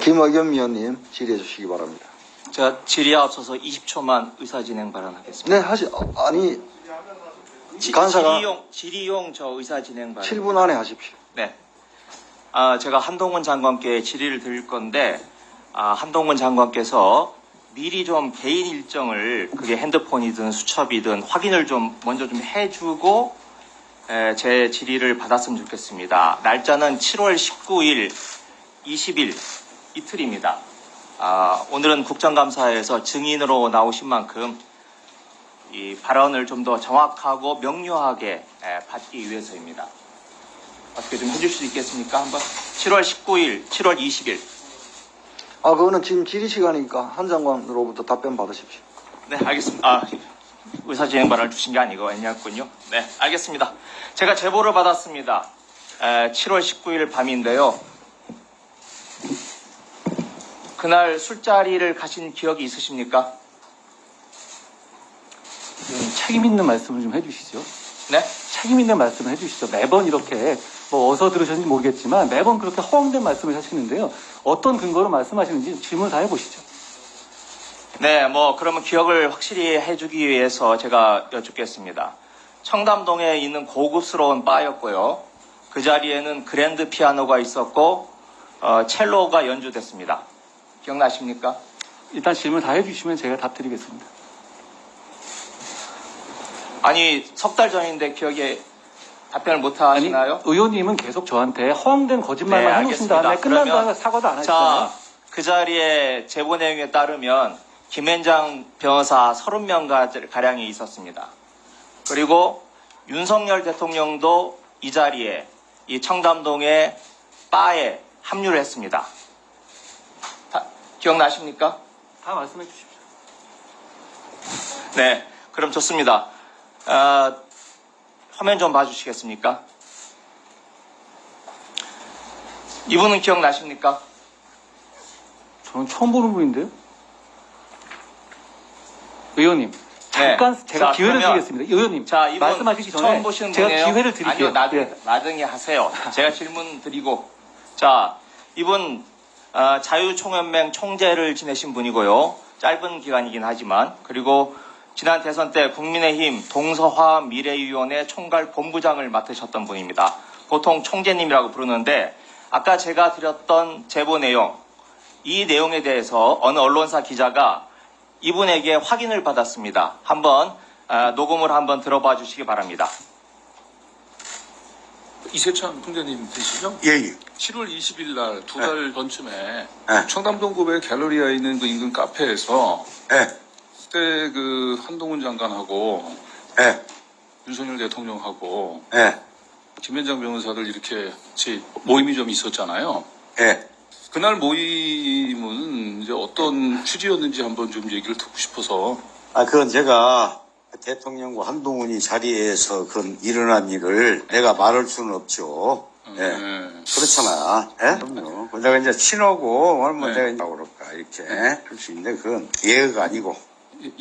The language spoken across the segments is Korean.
김의겸 위원님 질의해 주시기 바랍니다. 제가 질의에 앞서서 20초만 의사진행 발언하겠습니다. 네, 하시, 어, 아니, 지- 간사가- 질의용, 질의용 저 의사진행 발언. 7분 안에 하십시오. 네. 아, 제가 한동훈 장관께 질의를 드릴 건데, 아, 한동훈 장관께서 미리 좀 개인 일정을 그게 핸드폰이든 수첩이든 확인을 좀 먼저 좀 해주고 에, 제 질의를 받았으면 좋겠습니다. 날짜는 7월 19일, 20일 이틀입니다. 아, 오늘은 국정감사에서 증인으로 나오신 만큼 이 발언을 좀 더 정확하고 명료하게 에, 받기 위해서입니다. 어떻게 좀 해줄 수 있겠습니까? 한번 7월 19일, 7월 20일. 아, 그거는 지금 질의 시간이니까 한 장관으로부터 답변 받으십시오. 네, 알겠습니다. 아, 의사진행반을 주신 게 아니고 아니었군요. 네, 알겠습니다. 제가 제보를 받았습니다. 에, 7월 19일 밤인데요. 그날 술자리를 가신 기억이 있으십니까? 좀 책임 있는 말씀을 좀 해주시죠. 네? 책임 있는 말씀을 해주시죠. 매번 이렇게 뭐 어서 들으셨는지 모르겠지만 매번 그렇게 허황된 말씀을 하시는데요. 어떤 근거로 말씀하시는지 질문 다 해보시죠. 네, 뭐 그러면 기억을 확실히 해주기 위해서 제가 여쭙겠습니다. 청담동에 있는 고급스러운 바였고요. 그 자리에는 그랜드 피아노가 있었고 어, 첼로가 연주됐습니다. 기억나십니까? 일단 질문 다 해주시면 제가 답 드리겠습니다. 아니 석 달 전인데 기억에 답변을 못 아니, 하시나요? 의원님은 계속 저한테 허황된 거짓말만 네, 해놓으신. 다음에 끝난 다음에 사과도 안 하시잖아요. 자, 그 자리에 제보 내용에 따르면 김현장 변호사 30명 가량이 있었습니다. 그리고 윤석열 대통령도 이 자리에 이 청담동의 바에 합류를 했습니다. 다- 기억나십니까? 다 말씀해 주십시오. 네, 그럼 좋습니다. 아, 화면 좀 봐주시겠습니까? 이분은 기억나십니까? 저는 처음 보는 분인데요. 의원님, 잠깐 네. 제가 자, 기회를 그러면- 드리겠습니다. 의원님, 자, 이분 말씀하시기 전에 처음 보시는 제가 분이에요? 기회를 드릴게요. 아니요, 나중에, 예. 나중에 하세요. 제가 질문 드리고. 자, 이분 어, 자유총연맹 총재를 지내신 분이고요. 짧은 기간이긴 하지만 그리고 지난 대선 때 국민의힘 동서화 미래위원회 총괄 본부장을 맡으셨던 분입니다. 보통 총재님이라고 부르는데 아까 제가 드렸던 제보 내용 이 내용에 대해서 어느 언론사 기자가 이분에게 확인을 받았습니다. 한번 아, 녹음을 한번 들어봐 주시기 바랍니다. 이세찬 총재님 되시죠? 예, 예. 7월 20일 날 두 달 전쯤에 네. 청담동구의 갤러리아에 있는 그 인근 카페에서 예, 그때 그 한동훈 장관하고 예, 윤석열 대통령하고 예, 김현장 변호사들 이렇게 같이 모임이 좀 있었잖아요. 예. 그날 모임은 이제 어떤 취지였는지 한번 좀 얘기를 듣고 싶어서 아, 그건 제가 대통령과 한동훈이 자리에서 그런 일어난 일을 내가 말할 수는 없죠. 예. 네. 그렇잖아. 예? 그럼요. 내가 이제 친하고, 뭐 네. 내가 이제 그럴까, 이렇게 할 수 있는데, 그건 예의가 아니고,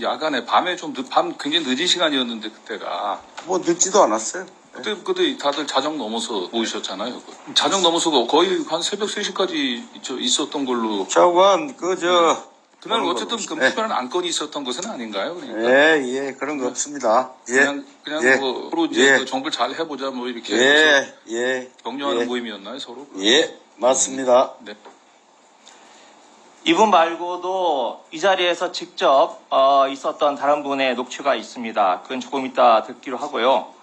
야간에 밤에 좀밤 굉장히 늦은 시간이었는데 그때가 뭐 늦지도 않았어요. 그때 그때 다들 자정 넘어서 모이셨잖아요. 자정 넘어서 거의 한 새벽 3시까지 있었던 걸로 저건, 그, 저, 그날 어쨌든 그 걸로. 예. 특별한 안건이 있었던 것은 아닌가요? 그러니까 예, 예, 그런 거 없습니다. 예, 그냥 그냥 예. 뭐 서로 이제 예. 그 정부를 잘 해보자 뭐 이렇게 예, 예. 격려하는 예. 모임이었나요 서로? 예, 맞습니다. 네. 이분 말고도 이 자리에서 직접 어, 있었던 다른 분의 녹취가 있습니다. 그건 조금 이따 듣기로 하고요.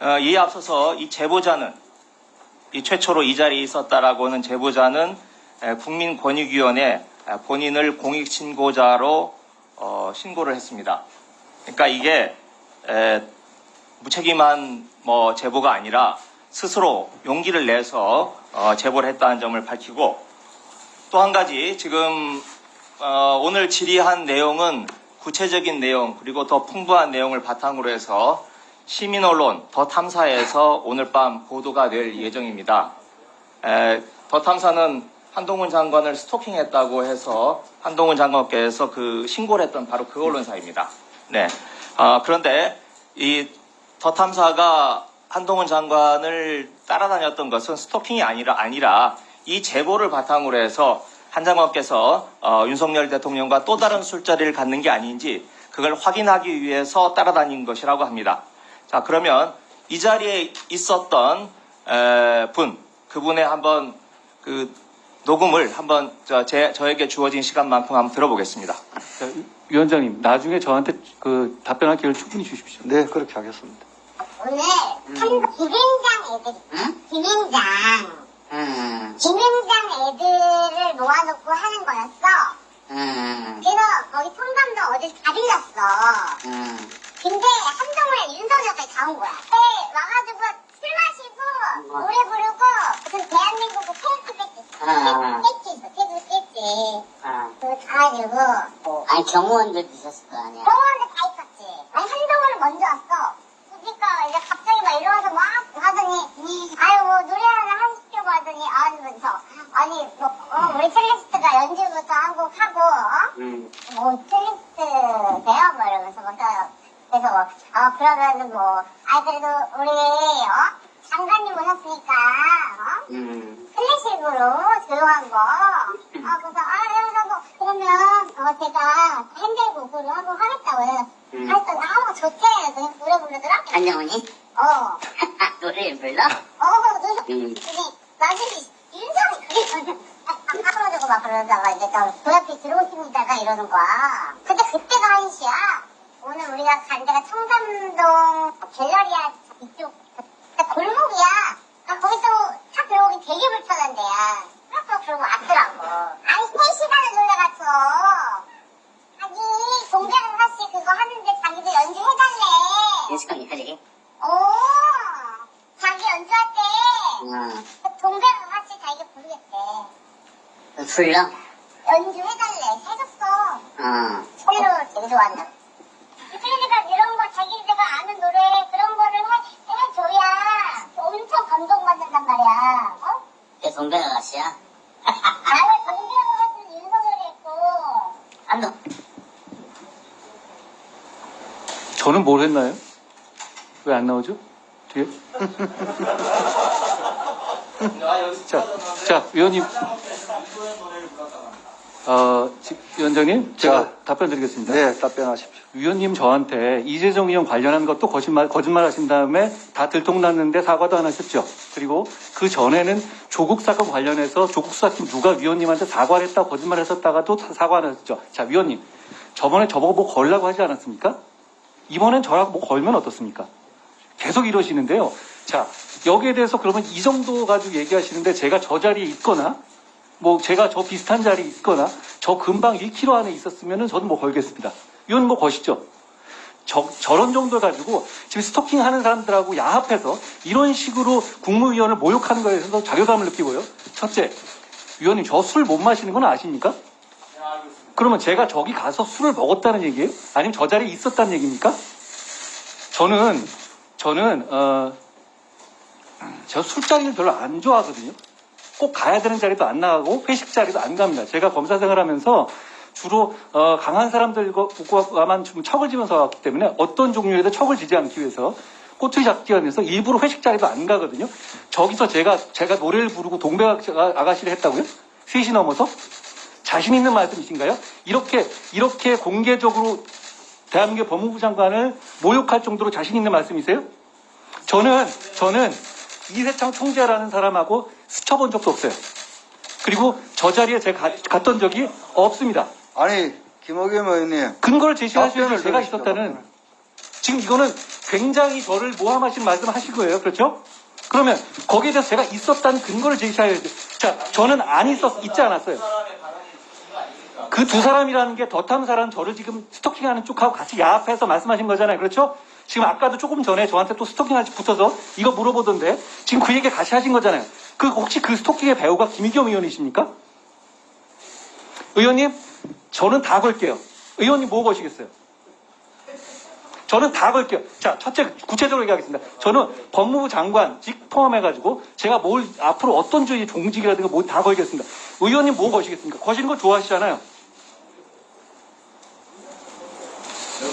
어, 이에 앞서서 이 제보자는 이 최초로 이 자리에 있었다라고 하는 제보자는 에, 국민권익위원회 에, 본인을 공익신고자로 어, 신고를 했습니다. 그러니까 이게 에, 무책임한 뭐 제보가 아니라 스스로 용기를 내서 어, 제보를 했다는 점을 밝히고 또 한 가지 지금 어, 오늘 질의한 내용은 구체적인 내용 그리고 더 풍부한 내용을 바탕으로 해서 시민 언론 더 탐사에서 오늘 밤 보도가 될 예정입니다. 에, 더 탐사는 한동훈 장관을 스토킹했다고 해서 한동훈 장관께서 그 신고를 했던 바로 그 언론사입니다. 네. 아, 그런데 이 더 탐사가 한동훈 장관을 따라다녔던 것은 스토킹이 아니라 아니라 이 제보를 바탕으로 해서 한 장관께서 어, 윤석열 대통령과 또 다른 술자리를 갖는 게 아닌지 그걸 확인하기 위해서 따라다닌 것이라고 합니다. 자 그러면 이 자리에 있었던 에, 분 그분의 한번 그 녹음을 한번 저, 제, 저에게 주어진 시간만큼 한번 들어보겠습니다. 자, 위원장님, 나중에 저한테 그 답변할 기회를 충분히 주십시오. 네, 그렇게 하겠습니다. 오늘 한 기빈장 애들, 기빈장, 음, 기빈장 애들을 모아놓고 하는 거였어. 음, 그래서 거기 통감도 어딜 다 빌렸어. 음. 근데 한동훈에 윤석열까지 다 온 거야. 네, 와가지고 술 마시고 노래 부르고 무슨 대한민국의 테이크 뺐지. 아. 뺐지, 테이크 뺐지. 아. 그거 가가지고 아니 경호원들도 있었을 거 아니야. 병원에 다 있었지. 아니 한동훈은 먼저 왔어. 그러니까 이제 갑자기 막 일어나서 막 하더니 아유 뭐 노래 하나 하시려고 하더니 아니면서 아니 뭐 어, 우리 첼리스트가 연주부터 하고 하고 어? 음, 뭐 첼리스트 돼요? 뭐 이러면서 막 또- 그래서 뭐, 어 그러면은 뭐 아 그래도 우리 어 장관님 오셨으니까 어 음, 클래식으로 조용한 거. 아, 그래서, 아, 그래서 뭐, 그러면, 어, 제가 핸들 곡으로 하고 하겠다고 음. 그랬더니, 아, 좋대. 그냥 노래 부르더라? 안정훈이 어, 노래를 불러? 어, 그래서, 음. 근데, 나중에 윤성이 그게 까불어주고 막 그러다가 이제 또, 그 앞에 들어오십니다가 이러는 거야. 근데 그때가 한시야. 오늘 우리가 간 데가 청담동 갤러리아 이쪽, 그 골목이야. 아, 거기서 차 들어오기 되게 불편한 데야. 그래서 그러고 왔더라고. 아니, 3시간을 놀러갔어. 아니, 동백은 사씨 그거 하는데 자기도 연주해달래. 윤석이 하지? 오, 자기 연주할 때, 어, 동백은 사씨 자기가 부르겠대. 그 불러? 연주해달래. 해줬어. 어, 새로 되게 좋아한다. 그러니까 이런 거 자기들가 아는 노래 그런 거를 해, 해줘야 엄청 감동받는단 말이야. 어? 내 동백 아가씨야? 나를 동백하고 같은 윤석열이 했고. 안동. 저는 뭘 했나요? 왜 안 나오죠? 뒤에? 자, 자, 위원님. 어, 지- 위원장님, 제가 자. 답변 드리겠습니다. 네, 답변하십시오. 위원님 저한테 이재정 의원 관련한 것도 거짓말, 거짓말 하신 다음에 다 들통났는데 사과도 안 하셨죠. 그리고 그 전에는 조국 사건 관련해서 조국 수사팀 누가 위원님한테 사과를 했다 거짓말 했었다가도 사- 사과 안 하셨죠. 자, 위원님. 저번에 저보고 뭐 걸라고 하지 않았습니까? 이번엔 저랑 뭐 걸면 어떻습니까? 계속 이러시는데요. 자, 여기에 대해서 그러면 이 정도 가지고 얘기하시는데 제가 저 자리에 있거나 뭐 제가 저 비슷한 자리에 있거나 저 근방 1km 안에 있었으면은 저는 뭐 걸겠습니다. 이건 뭐 것이죠. 저, 저런 정도 가지고 지금 스토킹 하는 사람들하고 야합해서 이런 식으로 국무위원을 모욕하는 거에 대해서 자괴감을 느끼고요. 첫째, 위원님 저 술 못 마시는 건 아십니까? 그러면 제가 저기 가서 술을 먹었다는 얘기예요? 아니면 저 자리에 있었다는 얘기입니까? 저는 저는 어, 저 술자리를 별로 안 좋아하거든요. 꼭 가야 되는 자리도 안 나가고 회식 자리도 안 갑니다. 제가 검사 생활하면서 주로 어, 강한 사람들과만 좀 척을 지면서 왔기 때문에 어떤 종류에도 척을 지지 않기 위해서 꼬투리 잡기 위해서 일부러 회식 자리도 안 가거든요. 저기서 제가 제가 노래를 부르고 동백 아가씨를 했다고요? 셋이 넘어서 자신 있는 말씀이신가요? 이렇게 이렇게 공개적으로 대한민국 법무부 장관을 모욕할 정도로 자신 있는 말씀이세요? 저는 저는 이세창 총재라는 사람하고 스쳐본 적도 없어요. 그리고 저 자리에 제가 가- 갔던 적이 없습니다. 아니, 김호겸 의원님. 근거를 제시하셔야지 제가 있었다는. 지금 이거는 굉장히 저를 모함하신 말씀 하실 거예요. 그렇죠? 그러면 거기에 대해서 제가 있었다는 근거를 제시해야죠. 자, 저는 안 있었, 있지 않았어요. 그 두 사람이라는 게 사람 저를 지금 스토킹하는 쪽하고 같이 야합해서 말씀하신 거잖아요. 그렇죠? 지금 아까도 조금 전에 저한테 또 스토킹하지 붙어서 이거 물어보던데 지금 그 얘기 같이 하신 거잖아요. 그 혹시 그 스토킹의 배우가 김희겸 의원이십니까? 의원님, 저는 다 걸게요. 의원님 뭐 거시겠어요? 저는 다 걸게요. 자, 첫째 구체적으로 얘기하겠습니다. 저는 법무부 장관직 포함해가지고 제가 뭘 앞으로 어떤 주의 종직이라든가 뭐 다 걸겠습니다. 의원님 뭐 거시겠습니까? 거시는 거 좋아하시잖아요.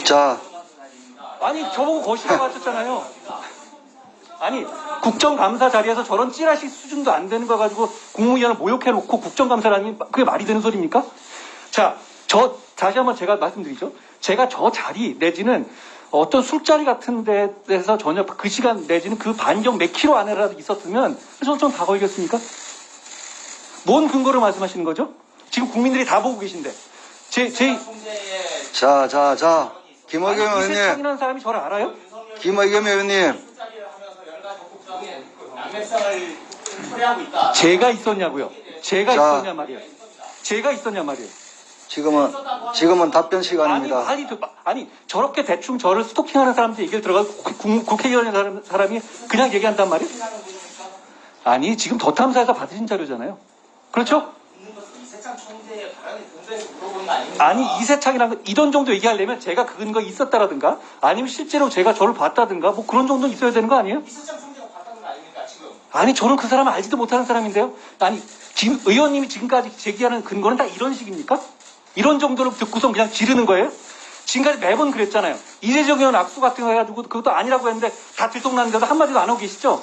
자, 아니 저보고 거시라고 하셨잖아요. 아니 국정감사 자리에서 저런 찌라시 수준도 안 되는 거 가지고 국무위원을 모욕해놓고 국정감사라니 그게 말이 되는 소리입니까? 자, 저 다시 한번 제가 말씀드리죠. 제가 저 자리 내지는 어떤 술자리 같은 데에서 전혀 그 시간 내지는 그 반경 몇 킬로 안에라도 있었으면 저는 좀다 걸겠습니까? 뭔 근거로 말씀하시는 거죠? 지금 국민들이 다 보고 계신데 제, 제 자, 자, 자. 김의겸 의원님, 이세창이라는 사람이 저를 알아요? 김의겸 의원님. 술자리를 하면서 열가 적극적인 초래하고 있다. 제가 있었냐고요? 제가 자. 있었냐 말이에요. 제가 있었냐 말이에요. 지금은, 지금은 답변 아니, 시간입니다. 아니, 그- 아니, 저렇게 대충 저를 스토킹하는 사람들 얘기를 들어가고 국- 국- 국회의원의 사람, 사람이 그냥 얘기한단 말이에요? 아니, 지금 더 탐사에서 받으신 자료잖아요. 그렇죠? 아니, 이세창이라는 거, 이런 정도 얘기하려면 제가 그 근거 있었다라든가, 아니면 실제로 제가 저를 봤다든가, 뭐 그런 정도 있어야 되는 거 아니에요? 이세창 지금? 아니, 저는 그 사람을 알지도 못하는 사람인데요? 아니, 김 의원님이 지금까지 제기하는 근거는 다 이런 식입니까? 이런 정도로 듣고선 그냥 지르는 거예요? 지금까지 매번 그랬잖아요. 이재정 의원 악수 같은 거 해가지고 그것도 아니라고 했는데 다 들통났는데도 한마디도 안 하고 계시죠?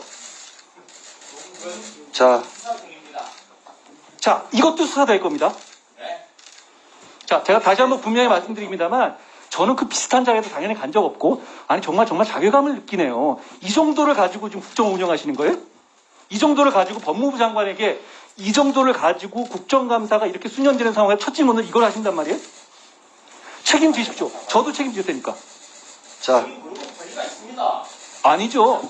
자. 자, 이것도 수사될 겁니다. 네. 자, 제가 다시 한번 분명히 말씀드립니다만, 저는 그 비슷한 자리에도 당연히 간 적 없고, 아니, 정말 정말 자괴감을 느끼네요. 이 정도를 가지고 지금 국정 운영하시는 거예요? 이 정도를 가지고 법무부 장관에게 이 정도를 가지고 국정감사가 이렇게 수년되는 상황에 첫 질문을 이걸 하신단 말이에요? 책임지십시오. 저도 책임질 테니까. 자. 아니죠.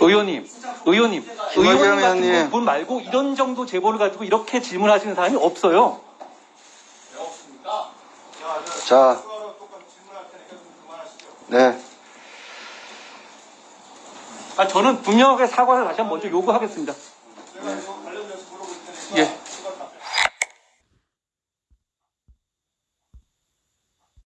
의원님, 의원님, 의원님 같은. 분 말고 이런 정도 제보를 가지고 이렇게 질문하시는 사람이 없어요. 자. 네. 아, 저는 분명하게 사과를 다시 한번 먼저 요구하겠습니다. 네. 예.